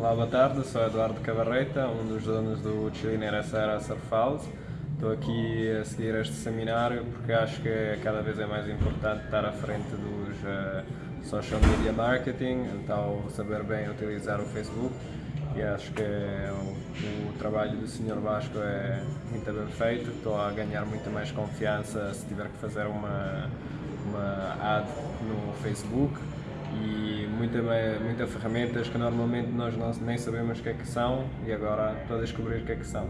Olá, boa tarde, sou Eduardo Cabarreta, um dos donos do Chiliner SR Surf House. Estou aqui a seguir este seminário porque acho que cada vez é mais importante estar à frente dos uh, social media marketing, então saber bem utilizar o Facebook e acho que o, o trabalho do Sr. Vasco é muito bem feito. Estou a ganhar muito mais confiança se tiver que fazer uma, uma ad no Facebook e muitas muita ferramentas que normalmente nós não, nem sabemos o que é que são e agora estou a descobrir o que é que são.